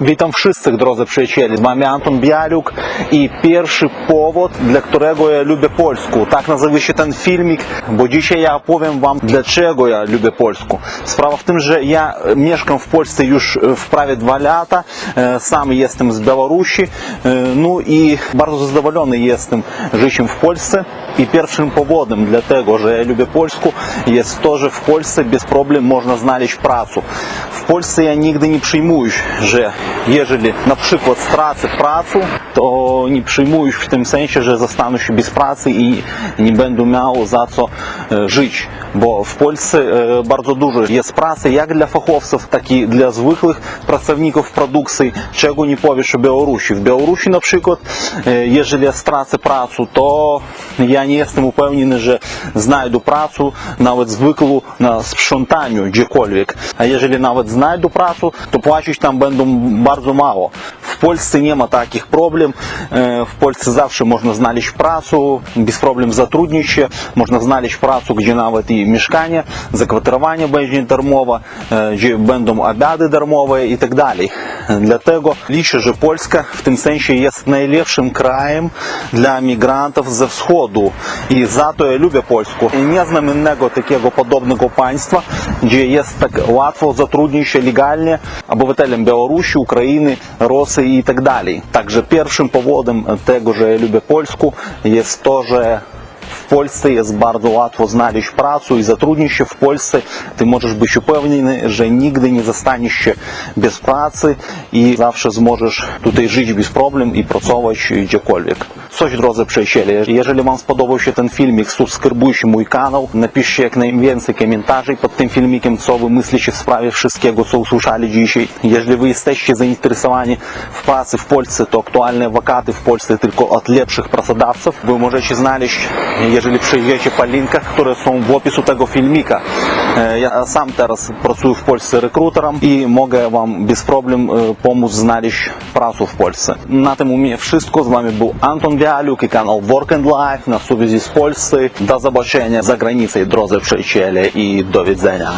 Witam wszystkich, drodzy przyjaciele. Wami Anton Bialuk i pierwszy powód, dla którego ja lubię Polskę. Tak nazywa się ten filmik, bo dzisiaj ja opowiem wam, dlaczego ja lubię Polskę. Sprawa w tym, że ja mieszkam w Polsce już w prawie dwa lata. E, Sam jestem z Białorusi. E, No i bardzo zadowolony jestem życiem w Polsce. I pierwszym powodem dla tego, że ja lubię Polskę jest to, że w Polsce bez problem można znaleźć pracę. W Polsce ja nigdy nie przyjmuję, że jeżeli na przykład stracę pracę, to nie przyjmuję w tym sensie, że zostanę się bez pracy i nie będę miał za co e, żyć. E, dużo jest pracy jak dla fachowców, tak i dla zwykłych pracowników produkcji, czego nie powiesz o Białorusi. W Białorusi na przykład, e, jeżeli ja stracę pracę, to ja nie jestem upewniony, że znajdę pracę, nawet zwykłą na sprzątaniu gdziekolwiek. A jeżeli nawet znajdę pracę, to płacić tam będą bardzo mało. Problem. E, W Polsce zawsze można znaleźć pracę, bez problem zatrudnić się, można znaleźć pracę, gdzie nawet i mieszkanie, zakwaterowanie będzie darmowe, e, gdzie będą obiady darmowe i tak dalej. W tym sensie jest najlepszym krajem dla migrantów ze wschodu i za to ja lubię Polskę. Nie znam innego takiego podobnego państwa, gdzie jest tak łatwo zatrudnić się legalnie obywatelem Białorusi, Ukrainy, Rosji i tak dalej. Także pierwszym powodem tego, że ja lubię Polskę jest to, że w Polsce jest bardzo łatwo znaleźć pracę i zatrudnić się w Polsce. Ty możesz być upewniony, że nigdy nie zostaniesz się bez pracy i zawsze zможesz tutaj żyć bez problem i pracować gdziekolwiek. Coś, drodzy przyjaciele, jeżeli Wam spodobał się ten filmik, subskrybujcie mój kanał, napiszcie jak najwięcej komentarzy pod tym filmikiem, co Wy myślicie w sprawie wszystkiego, co usłyszeli dzisiaj. Jeżeli Wy jesteście zainteresowani w pracy w Polsce, to aktualne wakaty w Polsce tylko od lepszych pracodawców. Wy możecie znaleźć, jeżeli przejdziecie po linkach, które są w opisu tego filmika. E, Ja sam teraz pracuję w Polsce rekruterem i mogę Wam bez problem e, pomóc znaleźć pracę w Polsce. Na tym u mnie wszystko. Z Wami był Anton Bialuk i kanał Work and Life na Suwezi z Polsce. Do zobaczenia za granicą, drodzy przyjaciele i do widzenia.